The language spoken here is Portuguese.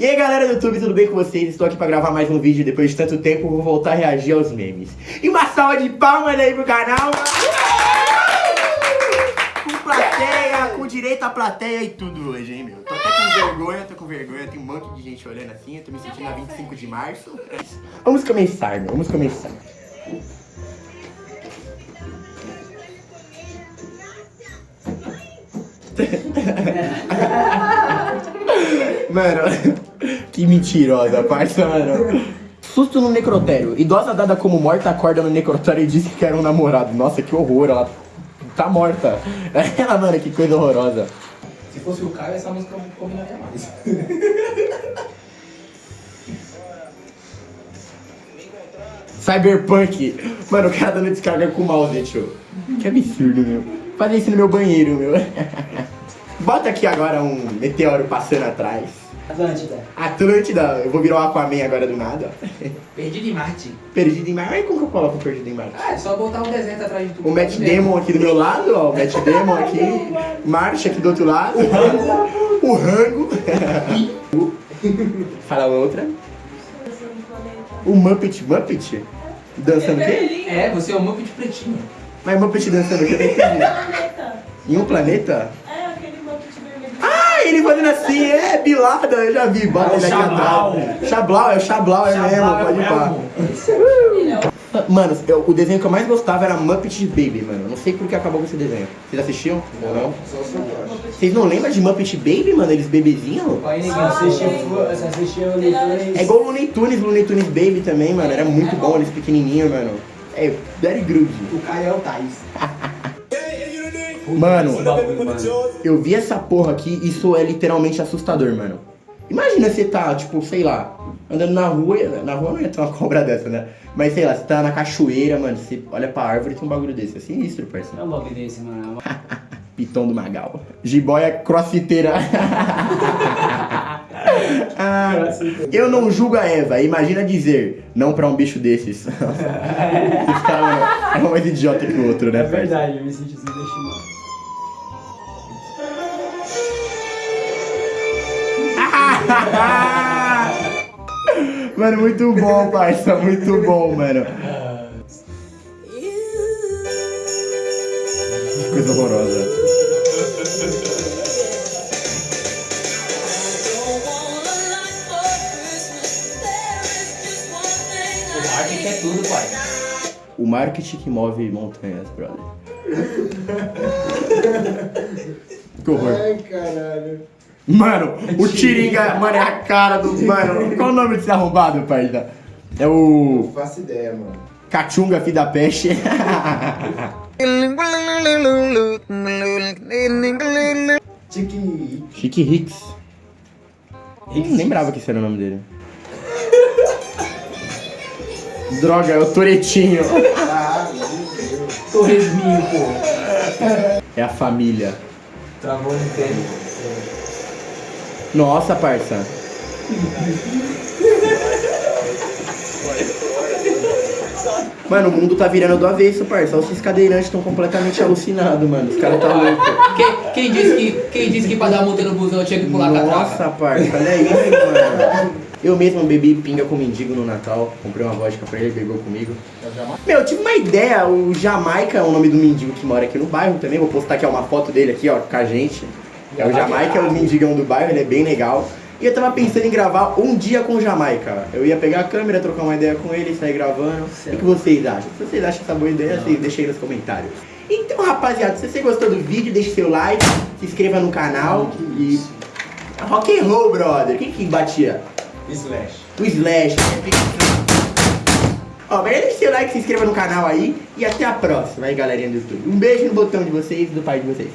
E aí galera do YouTube, tudo bem com vocês? Estou aqui pra gravar mais um vídeo depois de tanto tempo, vou voltar a reagir aos memes. E uma salva de palmas aí pro canal! Com plateia, com direito à plateia e tudo hoje, hein, meu? Tô até com vergonha, tô com vergonha, tem um monte de gente olhando assim, eu tô me sentindo a 25 de março. Vamos começar, meu, vamos começar. Mano, que mentirosa, parça, mano. Susto no necrotério. Idosa dada como morta acorda no necrotério e disse que era um namorado. Nossa, que horror, ela tá morta. Ela, mano, que coisa horrorosa. Se fosse o Caio, essa música combinaria mais. Cyberpunk. Mano, o cara dando descarga com o mouse, tio. Que absurdo, meu. Fazer isso no meu banheiro, meu. Bota aqui agora um meteoro passando atrás. Atlântida. Atlântida, eu vou virar o Aquaman agora do nada. Perdido em Marte. Perdido em Marte. Como que eu coloco Perdido em Marte? Ah, é só botar um desenho atrás de tudo. O Matt Damon aqui do meu lado, ó. O Matt Damon aqui. Marte aqui do outro lado. O Rango. Fala outra. O Muppet. Muppet? Dançando o quê? É, você é um Muppet pretinho. Mas Muppet dançando o quê? Eu não entendi. planeta. Em um planeta? É, aquele Muppet vermelho. Ele fazendo assim, é, bilada, eu já vi. Bota É ele aqui Chablau. atrás. Chablau, é o Chablau, é mesmo, é pode ir pá. Mano, eu- o desenho que eu mais gostava era Muppet Baby, mano. Não sei por que acabou com esse desenho. Vocês assistiam? Ou não? Vocês não lembram de Muppet Baby, mano? Eles bebezinhos? Aí, ninguém assistia, o Looney É igual o Looney Tunes, Looney Tunes Baby também, mano. Era muito bom, eles pequenininhos, mano. É, very good. O Caio é o Thais. Mano, eu vi essa porra aqui, isso é literalmente assustador, mano. Imagina você tá, tipo, sei lá, andando na rua, na rua não ia ter uma cobra dessa, né? Mas sei lá, você tá na cachoeira, mano, você olha pra árvore e tem um bagulho desse. É sinistro, parceiro. É um bagulho desse, mano. Piton do Magal. Jiboia crossfiteira. Ah, eu não julgo a Eva, imagina dizer não pra um bicho desses. Mano, é mais idiota que o outro, né? É parceiro? verdade, eu me senti assim, Mano, muito bom, parça, muito bom, mano. Que coisa horrorosa. O marketing é tudo, pai. O marketing que move montanhas, brother. Que horror. Ai, caralho. Mano, o Tiringa, mano, é a cara do. Mano, qual o nome desse arrombado, parça? É o. Não faço ideia, mano. Cachunga, filho da peste. Tiki. Chique Hicks. Não lembrava que esse era o nome dele. Droga, é o Toretinho. Ah, meu Deus. Torresminho, pô. É a família. Travou no tempo. Nossa, parça. Mano, o mundo tá virando do avesso, parça. Os cadeirantes estão completamente alucinados, mano. Os caras tá louco. Quem, quem, disse que, quem disse que pra dar multa no busão tinha que pular Nossa, catraca? parça, olha isso, mano. Eu mesmo bebi pinga com mendigo no Natal. Comprei uma vodka pra ele, bebeu comigo. Meu, eu tive uma ideia. O Jamaica é o nome do mendigo que mora aqui no bairro também. Vou postar aqui ó, uma foto dele aqui, ó, com a gente. É o Jamaica, é o mendigão do bairro, ele é bem legal. E eu tava pensando em gravar um dia com o Jamaica. Eu ia pegar a câmera, trocar uma ideia com ele, sair gravando. O que vocês acham? Se vocês acham essa boa ideia, vocês deixem aí nos comentários. Então, rapaziada, se você gostou do vídeo, deixe seu like, se inscreva no canal e... Rock and roll, brother. Quem que batia? Slash. O Slash. Ó, mas deixe seu like, se inscreva no canal aí e até a próxima aí, galerinha do YouTube. Um beijo no botão de vocês e do pai de vocês.